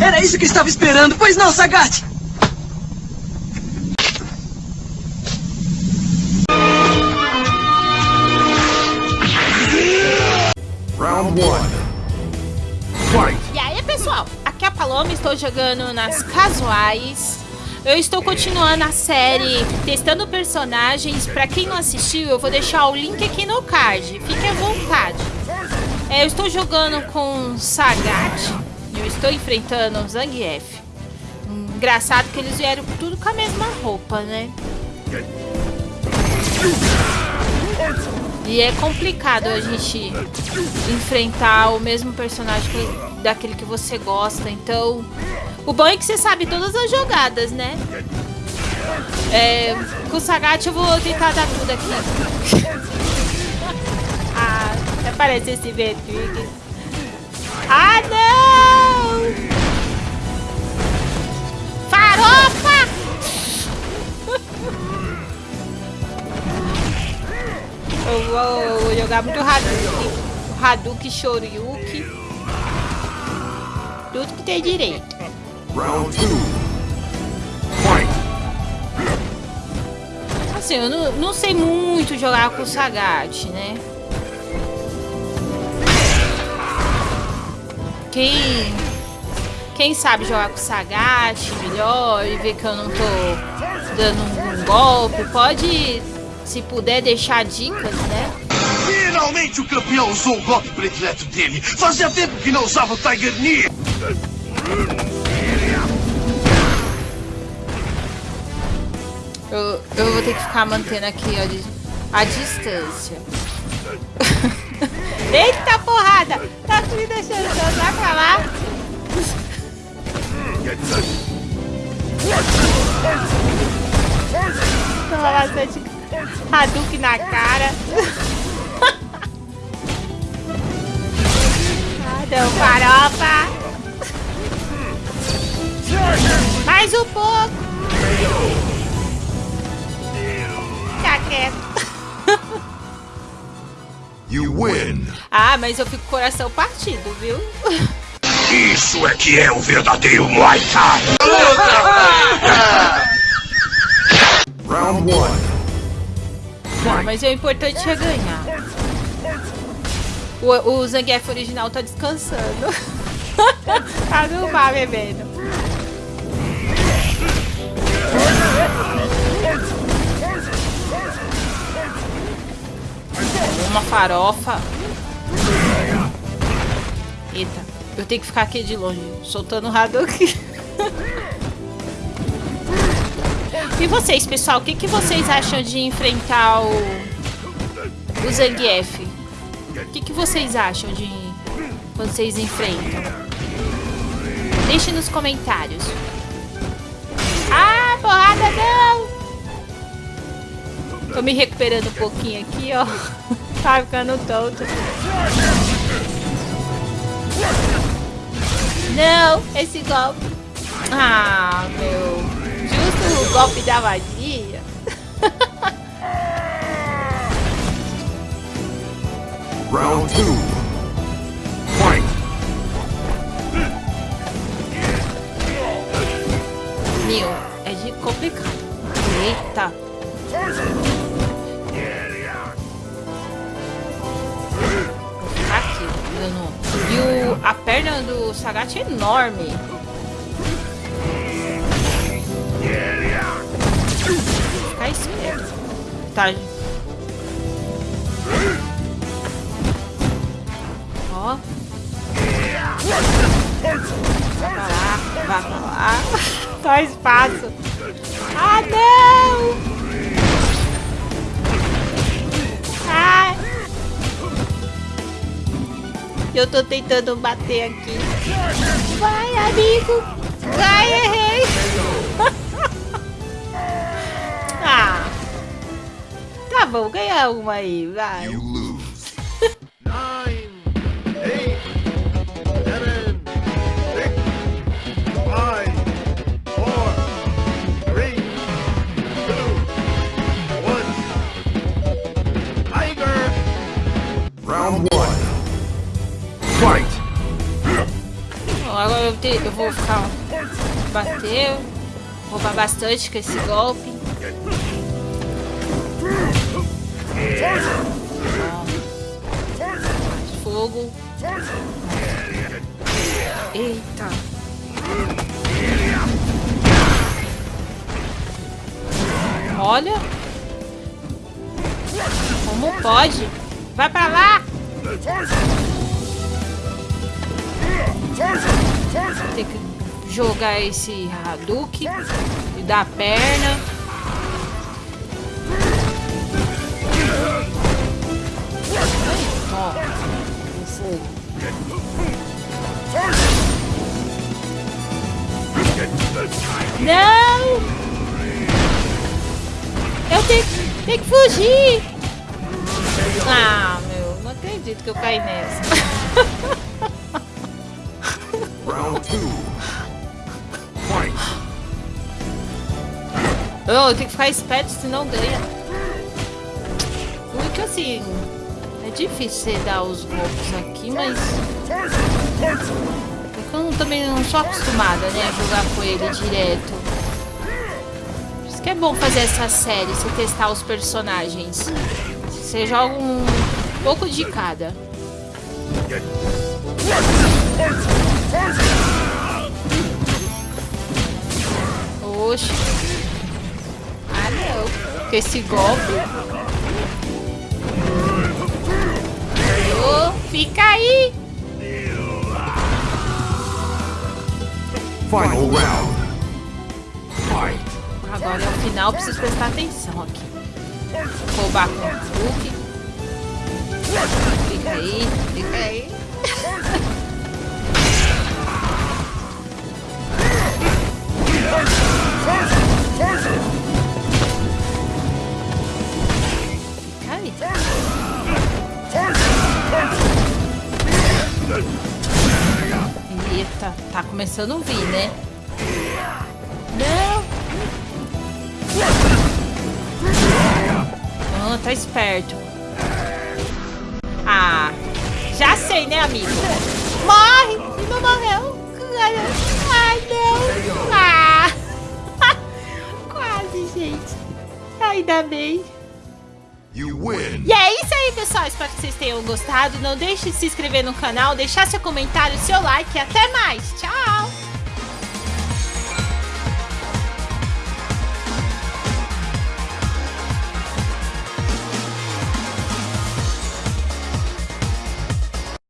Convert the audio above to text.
Era isso que estava esperando, pois não, Sagat? Round 1. Fight! E aí, pessoal? Aqui é a Paloma, estou jogando nas casuais. Eu estou continuando a série testando personagens. Pra quem não assistiu, eu vou deixar o link aqui no card. Fique à vontade. É, eu estou jogando com Sagat. Eu estou enfrentando o Zangief. Engraçado que eles vieram tudo com a mesma roupa, né? E é complicado a gente enfrentar o mesmo personagem que, daquele que você gosta. Então, o bom é que você sabe todas as jogadas, né? É, com o Sagat eu vou tentar dar tudo aqui. ah, até parece esse Vetrix. Ah, não! Eu vou jogar muito Hadouken. Hadouken, Shoryuken. Tudo que tem direito. Round 2. Fight! Assim, eu não, não sei muito jogar com o Sagat, né? Quem, quem sabe jogar com o Sagat melhor e ver que eu não tô dando um golpe, pode, se puder, deixar dicas, né? Finalmente o campeão usou o golpe predileto dele. Fazia tempo que não usava o Tiger Knee. Eu, eu vou ter que ficar mantendo aqui ó, a distância. Eita porrada! Tá me deixando dançar pra lá? Toma bastante Hadouken na cara. ah, deu farofa. Mais um pouco. Fica quieto. You win! Ah, mas eu fico com o coração partido, viu? Isso é que é o verdadeiro Muay Thai. Round 1. Não, mas o importante é ganhar. O, o Zangief original tá descansando. tá no bar bebendo. Uma farofa. Eita, eu tenho que ficar aqui de longe, soltando o Hadouken. E vocês, pessoal, o que, que vocês acham de enfrentar o, o Zangief? O que, que vocês acham de vocês enfrentam? Deixe nos comentários. Ah, porrada não! Tô me recuperando um pouquinho aqui, ó. Tá ficando tonto. Não, esse golpe. Ah, meu. O golpe da magia. Round 2. Fight! Meu, é de complicado. Eita. Aqui, dando... E o, a perna do Sagat é enorme. Ficar esperto. Tá. Ó. Vai pra lá, vai lá. Só espaço. Ah, não! Ai. Eu tô tentando bater aqui. Vai, amigo. Vai, errei. Tá bom, ganha uma aí, vai. You lose. nine, eight, seven, six, five, four, three, two, one. Tiger! Round 1. Fight! Agora eu, te- eu vou ficar. Bater. Roubar bastante com esse golpe. Fogo. Eita. Olha. Como pode? Vai pra lá. Tem que jogar esse Hadouken e dar perna. Não! Eu tenho, tenho que fugir! Ah, meu, não acredito que eu caí nessa. Round two. Fight. Oh, eu tenho que ficar esperto, senão ganha. Porque assim, difícil você dar os golpes aqui, mas. É eu também não sou acostumada, né, a jogar com ele direto. Por isso que é bom fazer essa série, você testar os personagens. Você joga um pouco de cada. Oxe. Ah, não. Com esse golpe. Fica aí. Final round. Fight. Agora é o final, preciso prestar atenção aqui. Roubar com o. Fica aí, fica aí. Eita, tá começando a vir, né? Não! Ah, tá esperto. Ah, já sei, né, amigo? Morre! Não morreu. Ai, não. Ah. Quase, gente. Ainda bem. E é isso aí, pessoal. Espero que vocês tenham gostado. Não deixe de se inscrever no canal, deixar seu comentário, seu like. E até mais. Tchau!